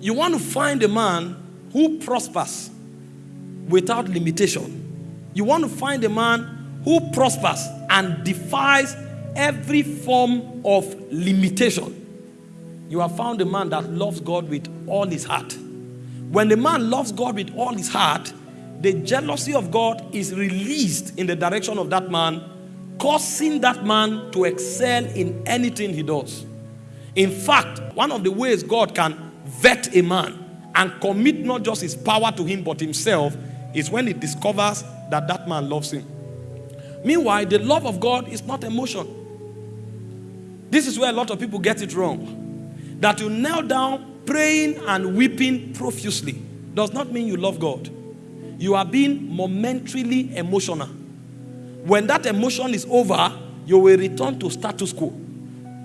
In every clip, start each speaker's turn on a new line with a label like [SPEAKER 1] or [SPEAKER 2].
[SPEAKER 1] You want to find a man who prospers without limitation. You want to find a man who prospers and defies every form of limitation. You have found a man that loves God with all his heart. When a man loves God with all his heart, the jealousy of God is released in the direction of that man, causing that man to excel in anything he does. In fact, one of the ways God can vet a man and commit not just his power to him but himself is when he discovers that that man loves him. Meanwhile, the love of God is not emotion. This is where a lot of people get it wrong. That you kneel down praying and weeping profusely does not mean you love God. You are being momentarily emotional. When that emotion is over, you will return to status quo.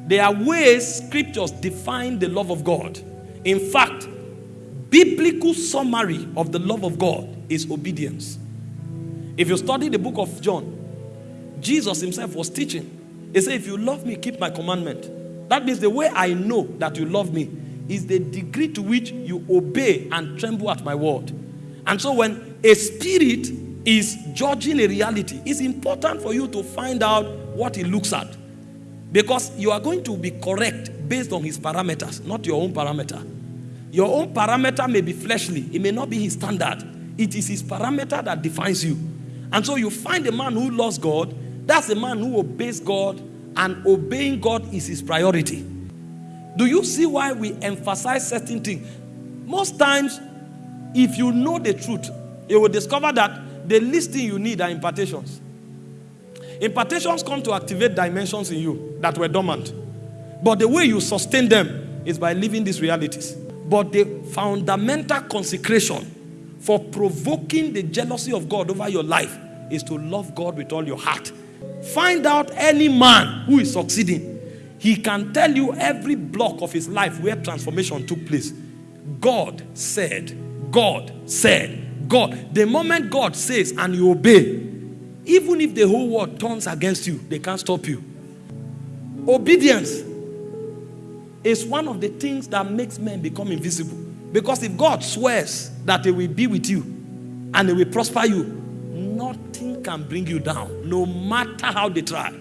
[SPEAKER 1] There are ways scriptures define the love of God. In fact, biblical summary of the love of God is obedience. If you study the book of John, Jesus himself was teaching. He said, If you love me, keep my commandment. That means the way I know that you love me is the degree to which you obey and tremble at my word. And so when a spirit is judging a reality, it's important for you to find out what he looks at. Because you are going to be correct based on his parameters, not your own parameter. Your own parameter may be fleshly, it may not be his standard. It is his parameter that defines you. And so you find a man who loves God, that's a man who obeys God, and obeying God is his priority. Do you see why we emphasize certain things? Most times, if you know the truth, you will discover that the least thing you need are impartations. Impartations come to activate dimensions in you that were dormant. But the way you sustain them is by living these realities. But the fundamental consecration for provoking the jealousy of God over your life is to love God with all your heart. Find out any man who is succeeding. He can tell you every block of his life where transformation took place. God said, God said, God. The moment God says and you obey, even if the whole world turns against you, they can't stop you. Obedience is one of the things that makes men become invisible. Because if God swears that He will be with you and He will prosper you, nothing can bring you down, no matter how they try.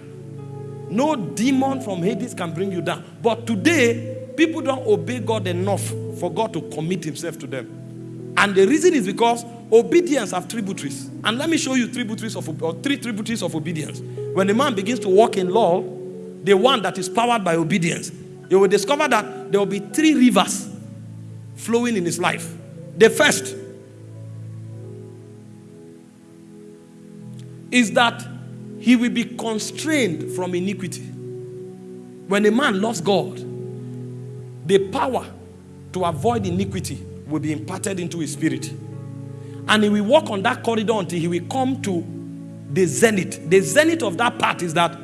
[SPEAKER 1] No demon from Hades can bring you down. But today, people don't obey God enough for God to commit Himself to them. And the reason is because obedience have tributaries. And let me show you tributaries of or three tributaries of obedience. When a man begins to walk in law, the one that is powered by obedience, you will discover that there will be three rivers flowing in his life. The first is that he will be constrained from iniquity. When a man loves God, the power to avoid iniquity will be imparted into his spirit. And he will walk on that corridor until he will come to the zenith. The zenith of that part is that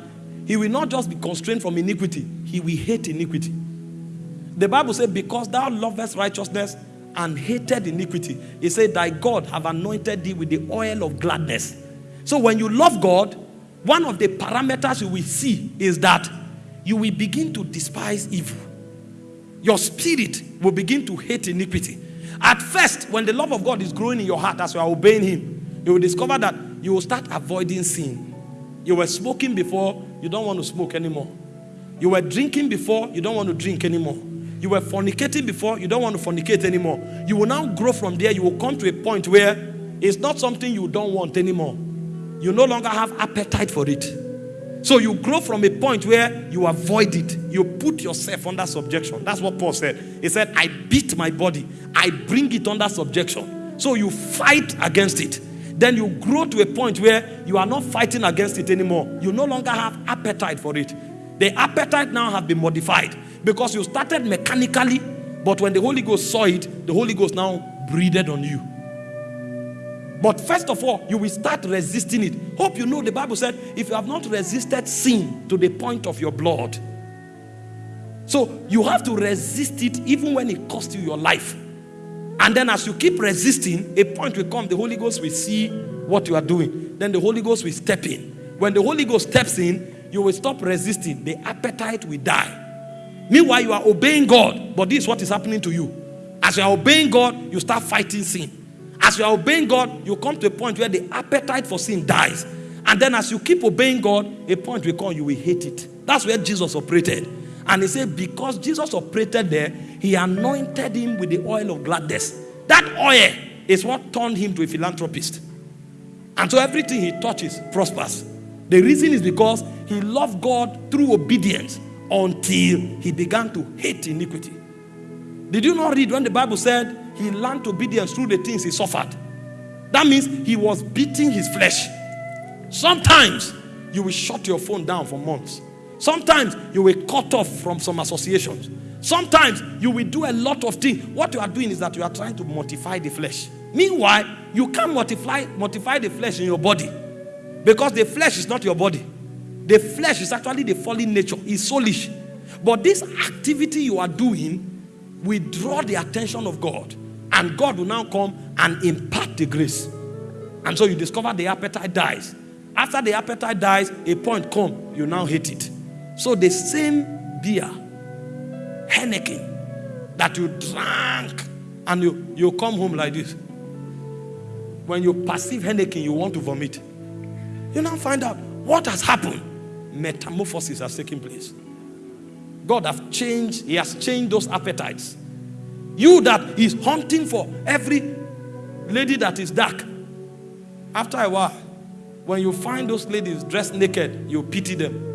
[SPEAKER 1] he will not just be constrained from iniquity, he will hate iniquity. The Bible says, Because thou lovest righteousness and hated iniquity, he said, Thy God have anointed thee with the oil of gladness. So when you love God, one of the parameters you will see is that you will begin to despise evil. Your spirit will begin to hate iniquity. At first, when the love of God is growing in your heart as you are obeying Him, you will discover that you will start avoiding sin. You were smoking before, you don't want to smoke anymore. You were drinking before, you don't want to drink anymore. You were fornicating before, you don't want to fornicate anymore. You will now grow from there. You will come to a point where it's not something you don't want anymore. You no longer have appetite for it. So you grow from a point where you avoid it. You put yourself under subjection. That's what Paul said. He said, I beat my body, I bring it under subjection. So you fight against it. Then you grow to a point where you are not fighting against it anymore. You no longer have appetite for it. The appetite now has been modified because you started mechanically, but when the Holy Ghost saw it, the Holy Ghost now breathed on you. But first of all, you will start resisting it. Hope you know the Bible said, if you have not resisted sin to the point of your blood. So you have to resist it even when it costs you your life. And then as you keep resisting, a point will come, the Holy Ghost will see what you are doing. Then the Holy Ghost will step in. When the Holy Ghost steps in, you will stop resisting. The appetite will die. Meanwhile, you are obeying God, but this is what is happening to you. As you are obeying God, you start fighting sin. As you are obeying God, you come to a point where the appetite for sin dies. And then as you keep obeying God, a point will come, you will hate it. That's where Jesus operated. And he said, because Jesus operated there, he anointed him with the oil of gladness. That oil is what turned him to a philanthropist. And so everything he touches prospers. The reason is because he loved God through obedience until he began to hate iniquity. Did you not read when the Bible said he learned obedience through the things he suffered? That means he was beating his flesh. Sometimes you will shut your phone down for months. Sometimes you will cut off from some associations. Sometimes you will do a lot of things. What you are doing is that you are trying to mortify the flesh. Meanwhile, you can't mortify, mortify the flesh in your body because the flesh is not your body. The flesh is actually the fallen nature, it's soulish. But this activity you are doing will draw the attention of God, and God will now come and impart the grace. And so you discover the appetite dies. After the appetite dies, a point come, you now hate it. So the same beer, Heineken, that you drank, and you, you come home like this. When you perceive Heineken, you want to vomit. You now find out what has happened. Metamorphosis has taken place. God has changed, He has changed those appetites. You that is hunting for every lady that is dark. After a while, when you find those ladies dressed naked, you pity them.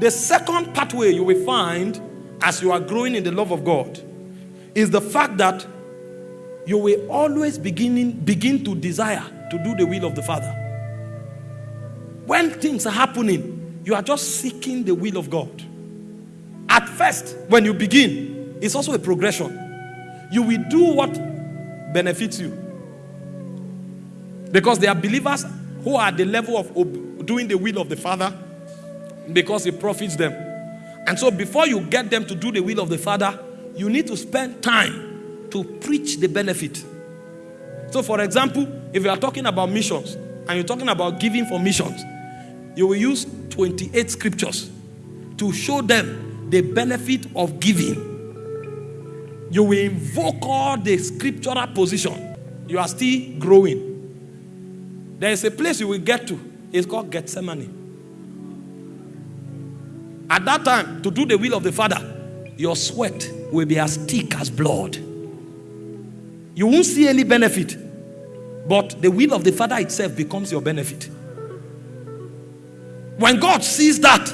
[SPEAKER 1] The second pathway you will find as you are growing in the love of God is the fact that you will always beginning, begin to desire to do the will of the Father. When things are happening, you are just seeking the will of God. At first, when you begin, it's also a progression. You will do what benefits you. Because there are believers who are at the level of doing the will of the Father because it profits them. And so, before you get them to do the will of the Father, you need to spend time to preach the benefit. So, for example, if you are talking about missions and you're talking about giving for missions, you will use 28 scriptures to show them the benefit of giving. You will invoke all the scriptural position. You are still growing. There is a place you will get to. It's called Gethsemane. At that time, to do the will of the Father, your sweat will be as thick as blood. You won't see any benefit, but the will of the Father itself becomes your benefit. When God sees that,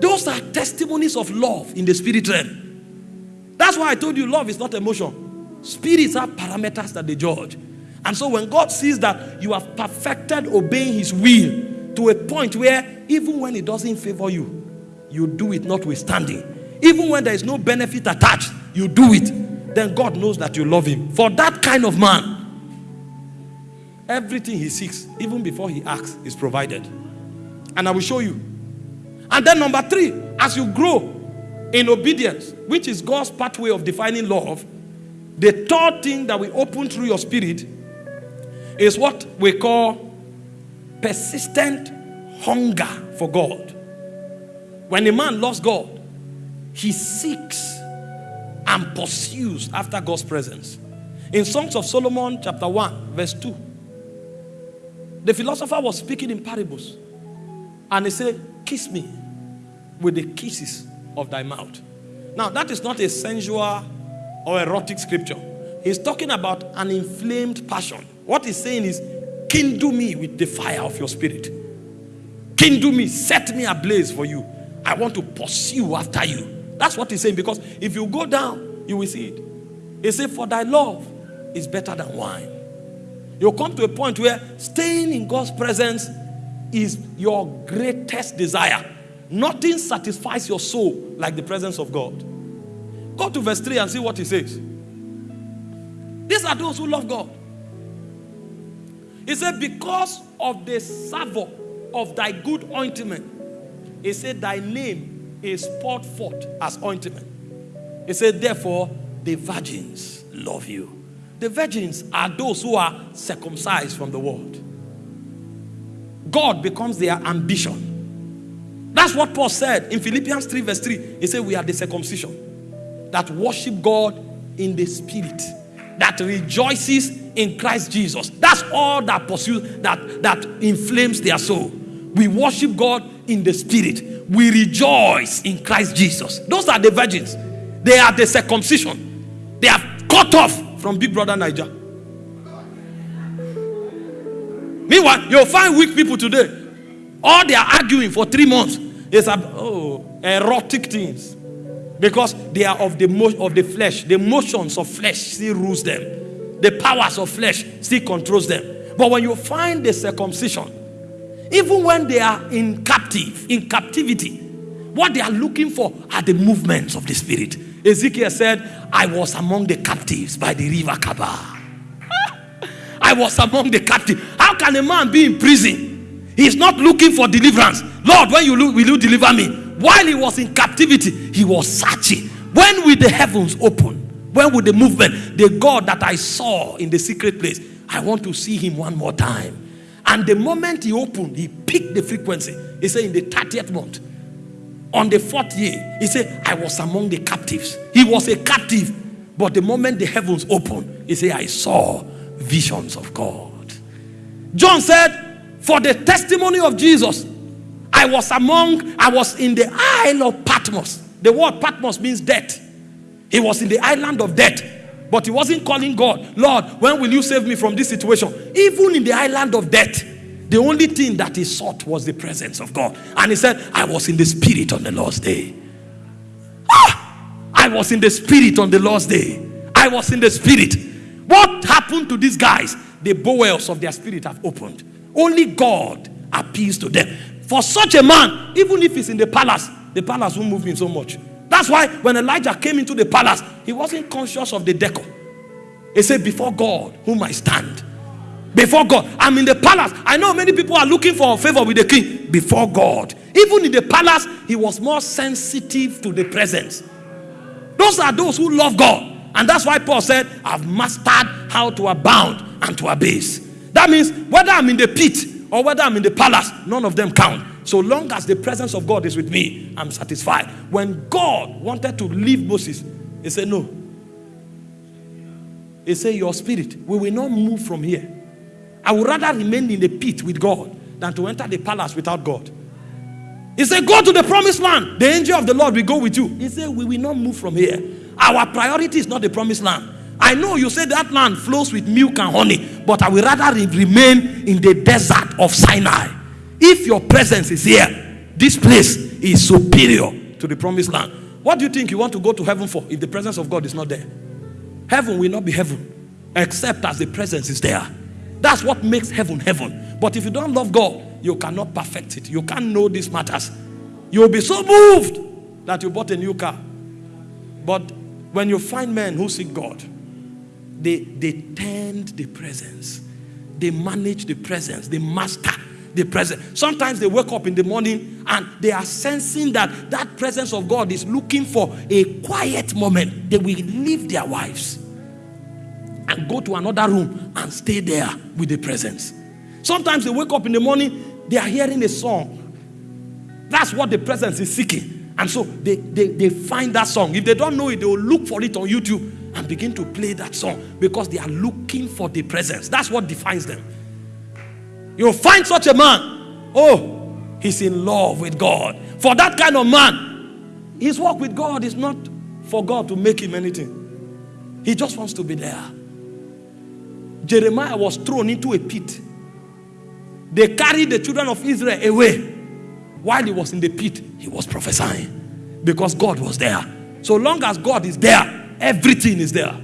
[SPEAKER 1] those are testimonies of love in the spirit realm. That's why I told you love is not emotion. Spirits are parameters that they judge. And so when God sees that you have perfected obeying his will to a point where even when it doesn't favor you, you do it notwithstanding. Even when there is no benefit attached, you do it. Then God knows that you love him. For that kind of man, everything he seeks, even before he asks, is provided. And I will show you. And then, number three, as you grow in obedience, which is God's pathway of defining love, the third thing that we open through your spirit is what we call persistent hunger for God. When a man loves God, he seeks and pursues after God's presence. In Songs of Solomon, chapter 1, verse 2, the philosopher was speaking in parables. And he said, Kiss me with the kisses of thy mouth. Now, that is not a sensual or erotic scripture. He's talking about an inflamed passion. What he's saying is, Kindle me with the fire of your spirit. Kindle me, set me ablaze for you. I want to pursue after you. That's what he's saying. Because if you go down, you will see it. He said, For thy love is better than wine. You'll come to a point where staying in God's presence is your greatest desire. Nothing satisfies your soul like the presence of God. Go to verse 3 and see what he says. These are those who love God. He said, Because of the savour of thy good ointment, he said, Thy name is poured forth as ointment. He said, Therefore, the virgins love you. The virgins are those who are circumcised from the world. God becomes their ambition. That's what Paul said in Philippians 3, verse 3. He said, We are the circumcision. that worship God in the spirit, that rejoices in Christ Jesus. That's all that pursues, that, that inflames their soul. We worship God in the spirit. We rejoice in Christ Jesus. Those are the virgins. They are the circumcision. They are cut off from Big Brother Naija. Meanwhile, you'll find weak people today. All they are arguing for three months is about, oh, erotic things. Because they are of the of the flesh. The motions of flesh still rules them. The powers of flesh still controls them. But when you find the circumcision, even when they are in captive, in captivity, what they are looking for are the movements of the spirit. Ezekiel said, I was among the captives by the river Chebar. I was among the captives. How can a man be in prison? He's not looking for deliverance. Lord, when you look, will you deliver me? While he was in captivity, he was searching. When will the heavens open? When will the movement, the God that I saw in the secret place, I want to see him one more time. And the moment he opened, he picked the frequency. He said, in the 30th month, on the fourth year, he said, I was among the captives. He was a captive. But the moment the heavens opened, he said, I saw visions of God. John said, For the testimony of Jesus, I was among, I was in the Isle of Patmos. The word Patmos means death. He was in the island of death. But he wasn't calling God, Lord, when will you save me from this situation? Even in the island of death, the only thing that he sought was the presence of God. And he said, I was in the spirit on the Lord's day. Ah! I was in the spirit on the Lord's day. I was in the spirit. What happened to these guys? The bowels of their spirit have opened. Only God appeals to them. For such a man, even if he's in the palace, the palace won't move him so much. That's why when Elijah came into the palace, he wasn't conscious of the decor. He said, Before God, whom I stand. Before God, I'm in the palace. I know many people are looking for favor with the king. Before God, even in the palace, he was more sensitive to the presence. Those are those who love God. And that's why Paul said, I've mastered how to abound and to abase. That means whether I'm in the pit or whether I'm in the palace, none of them count. So long as the presence of God is with me, I'm satisfied. When God wanted to leave Moses, he said, No. He said, Your spirit, we will not move from here. I would rather remain in the pit with God than to enter the palace without God. He said, Go to the promised land. The angel of the Lord will go with you. He said, We will not move from here. Our priority is not the promised land. I know you say that land flows with milk and honey, but I will rather remain in the desert of Sinai. If your presence is here, this place is superior to the promised land. What do you think you want to go to heaven for if the presence of God is not there? Heaven will not be heaven except as the presence is there. That's what makes heaven heaven. But if you don't love God, you cannot perfect it. You can't know these matters. You'll be so moved that you bought a new car. But when you find men who seek God, they, they tend the presence, they manage the presence, they master the presence. Sometimes they wake up in the morning and they are sensing that that presence of God is looking for a quiet moment. They will leave their wives and go to another room and stay there with the presence. Sometimes they wake up in the morning, they are hearing a song. That's what the presence is seeking. And so they, they, they find that song. If they don't know it, they will look for it on YouTube and begin to play that song because they are looking for the presence. That's what defines them. You'll find such a man. Oh, he's in love with God. For that kind of man, his walk with God is not for God to make him anything. He just wants to be there. Jeremiah was thrown into a pit. They carried the children of Israel away. While he was in the pit, he was prophesying because God was there. So long as God is there, everything is there.